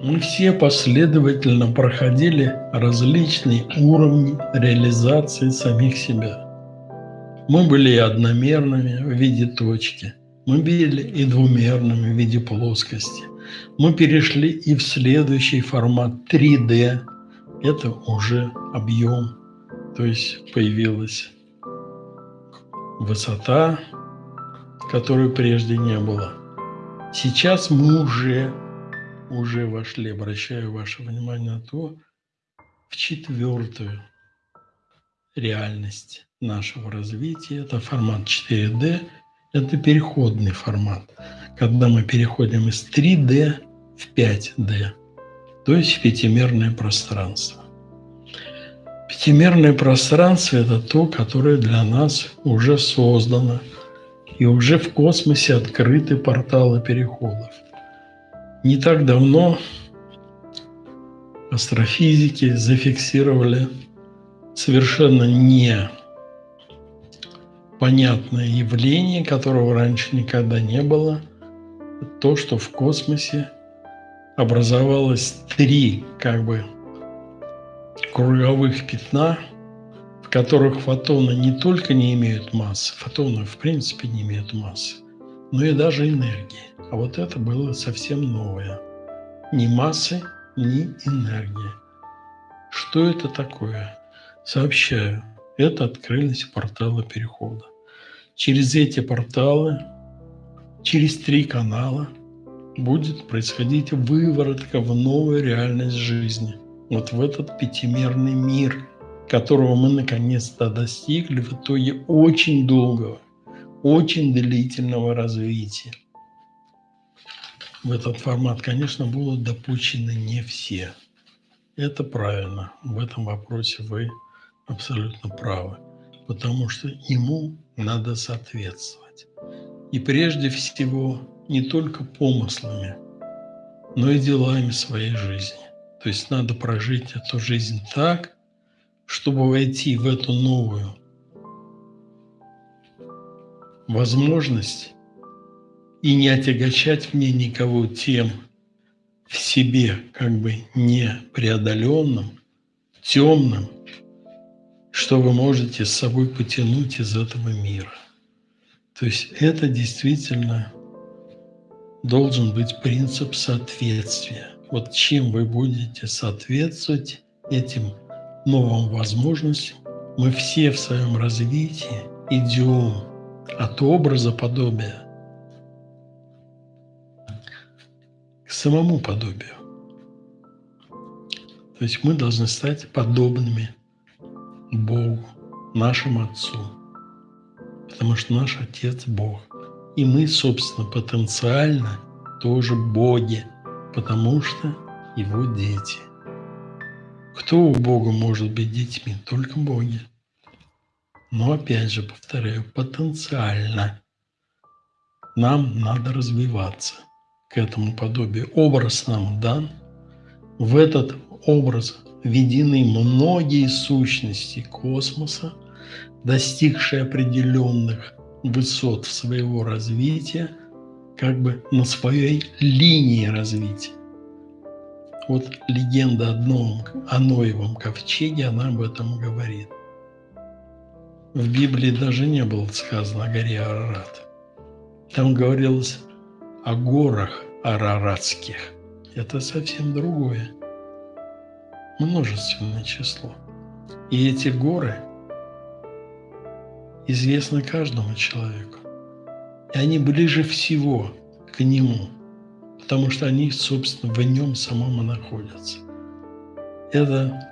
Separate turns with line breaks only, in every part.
Мы все последовательно проходили различные уровни реализации самих себя. Мы были и одномерными в виде точки, мы были и двумерными в виде плоскости. Мы перешли и в следующий формат 3D. Это уже объем, то есть появилась высота, которой прежде не было. Сейчас мы уже уже вошли, обращаю ваше внимание на то, в четвертую реальность нашего развития. Это формат 4D, это переходный формат, когда мы переходим из 3D в 5D, то есть в пятимерное пространство. Пятимерное пространство – это то, которое для нас уже создано, и уже в космосе открыты порталы переходов – не так давно астрофизики зафиксировали совершенно не понятное явление, которого раньше никогда не было, то, что в космосе образовалось три как бы круговых пятна, в которых фотоны не только не имеют массы, фотоны в принципе не имеют массы, но и даже энергии. А вот это было совсем новое. Ни массы, ни энергии. Что это такое? Сообщаю, это открылись порталы перехода. Через эти порталы, через три канала будет происходить выворотка в новую реальность жизни. Вот в этот пятимерный мир, которого мы наконец-то достигли в итоге очень долгого, очень длительного развития в этот формат, конечно, будут допущены не все. Это правильно. В этом вопросе вы абсолютно правы. Потому что ему надо соответствовать. И прежде всего не только помыслами, но и делами своей жизни. То есть надо прожить эту жизнь так, чтобы войти в эту новую возможность и не отягощать мне никого тем в себе как бы непреодоленным, темным, что вы можете с собой потянуть из этого мира. То есть это действительно должен быть принцип соответствия. Вот чем вы будете соответствовать этим новым возможностям, мы все в своем развитии идем от образа подобия к самому подобию. То есть мы должны стать подобными Богу, нашему Отцу, потому что наш Отец – Бог. И мы, собственно, потенциально тоже боги, потому что Его дети. Кто у Бога может быть детьми? Только боги. Но опять же, повторяю, потенциально. Нам надо развиваться к этому подобию. Образ нам дан. В этот образ введены многие сущности космоса, достигшие определенных высот своего развития, как бы на своей линии развития. Вот легенда о, Ноевом ковчеге, она об этом говорит. В Библии даже не было сказано о горе Арарат. Там говорилось о горах араратских. Это совсем другое. Множественное число. И эти горы известны каждому человеку. И они ближе всего к нему, потому что они, собственно, в нем самом и находятся. Это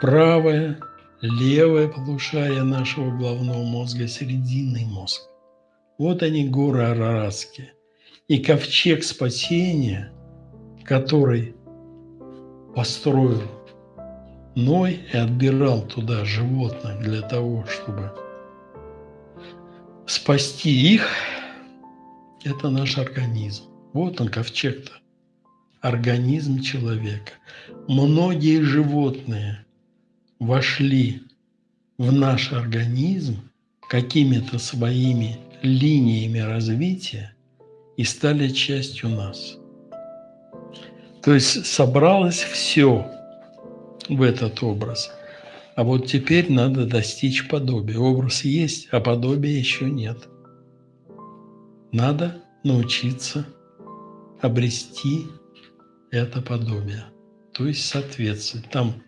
правое, левое полушарие нашего головного мозга, срединный мозг. Вот они, горы Араратские – и ковчег спасения, который построил Ной и отбирал туда животных для того, чтобы спасти их, это наш организм. Вот он, ковчег-то. Организм человека. Многие животные вошли в наш организм какими-то своими линиями развития, и стали частью нас. То есть собралось все в этот образ. А вот теперь надо достичь подобия. Образ есть, а подобия еще нет. Надо научиться обрести это подобие, то есть соответствовать. Там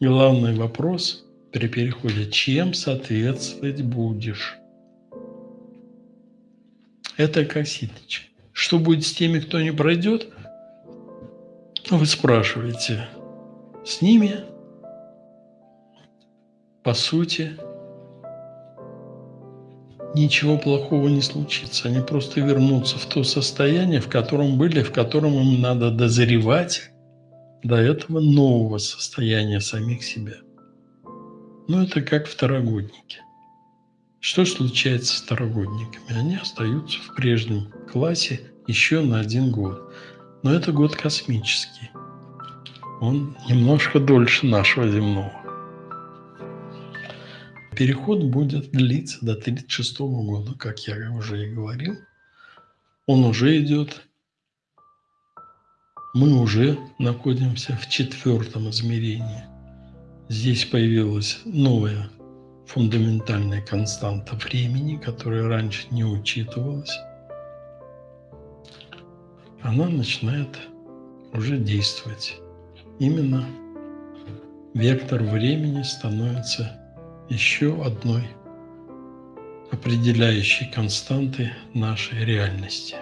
главный вопрос при переходе, чем соответствовать будешь. Это как. Что будет с теми, кто не пройдет? Вы спрашиваете. С ними, по сути, ничего плохого не случится. Они просто вернутся в то состояние, в котором были, в котором им надо дозревать до этого нового состояния самих себя. Ну, это как второгодники. Что случается с второгодниками? Они остаются в прежнем классе еще на один год. Но это год космический. Он немножко дольше нашего земного. Переход будет длиться до 1936 года, как я уже и говорил. Он уже идет. Мы уже находимся в четвертом измерении. Здесь появилась новая фундаментальная константа времени, которая раньше не учитывалась. Она начинает уже действовать. Именно вектор времени становится еще одной определяющей константы нашей реальности.